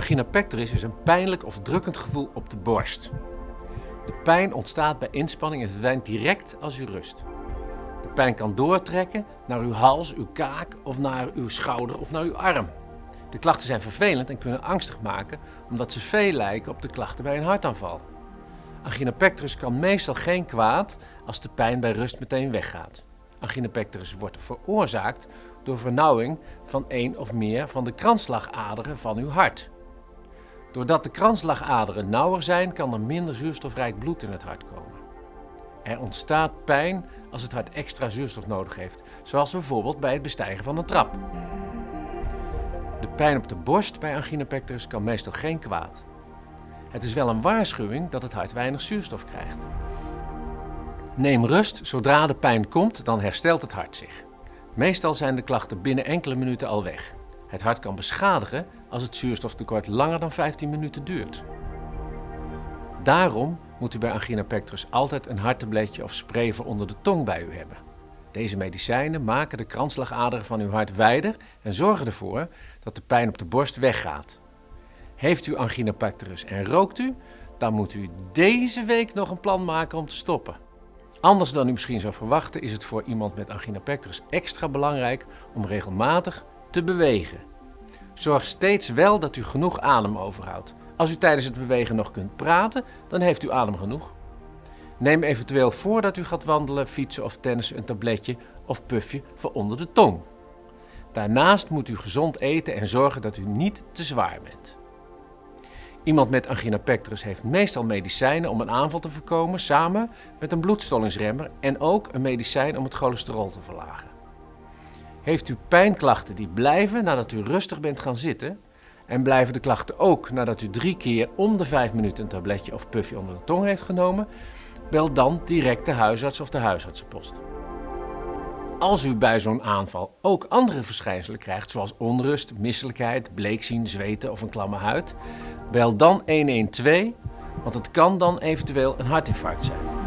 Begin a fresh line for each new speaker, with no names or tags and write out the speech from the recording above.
Angina pectoris is een pijnlijk of drukkend gevoel op de borst. De pijn ontstaat bij inspanning en verdwijnt direct als u rust. De pijn kan doortrekken naar uw hals, uw kaak of naar uw schouder of naar uw arm. De klachten zijn vervelend en kunnen angstig maken omdat ze veel lijken op de klachten bij een hartaanval. Angina pectoris kan meestal geen kwaad als de pijn bij rust meteen weggaat. Angina pectoris wordt veroorzaakt door vernauwing van één of meer van de kransslagaderen van uw hart. Doordat de kransslagaderen nauwer zijn, kan er minder zuurstofrijk bloed in het hart komen. Er ontstaat pijn als het hart extra zuurstof nodig heeft, zoals bijvoorbeeld bij het bestijgen van een trap. De pijn op de borst bij angina pectoris kan meestal geen kwaad. Het is wel een waarschuwing dat het hart weinig zuurstof krijgt. Neem rust, zodra de pijn komt, dan herstelt het hart zich. Meestal zijn de klachten binnen enkele minuten al weg. Het hart kan beschadigen als het zuurstoftekort langer dan 15 minuten duurt. Daarom moet u bij angina pectoris altijd een harttabletje of spray voor onder de tong bij u hebben. Deze medicijnen maken de kransslagaderen van uw hart wijder en zorgen ervoor dat de pijn op de borst weggaat. Heeft u angina pectoris en rookt u, dan moet u deze week nog een plan maken om te stoppen. Anders dan u misschien zou verwachten is het voor iemand met angina pectoris extra belangrijk om regelmatig te bewegen. Zorg steeds wel dat u genoeg adem overhoudt. Als u tijdens het bewegen nog kunt praten, dan heeft u adem genoeg. Neem eventueel voordat u gaat wandelen, fietsen of tennissen een tabletje of puffje voor onder de tong. Daarnaast moet u gezond eten en zorgen dat u niet te zwaar bent. Iemand met angina pectoris heeft meestal medicijnen om een aanval te voorkomen samen met een bloedstollingsremmer en ook een medicijn om het cholesterol te verlagen. Heeft u pijnklachten die blijven nadat u rustig bent gaan zitten en blijven de klachten ook nadat u drie keer om de vijf minuten een tabletje of puffje onder de tong heeft genomen, bel dan direct de huisarts of de huisartsenpost. Als u bij zo'n aanval ook andere verschijnselen krijgt, zoals onrust, misselijkheid, bleekzien, zweten of een klamme huid, bel dan 112, want het kan dan eventueel een hartinfarct zijn.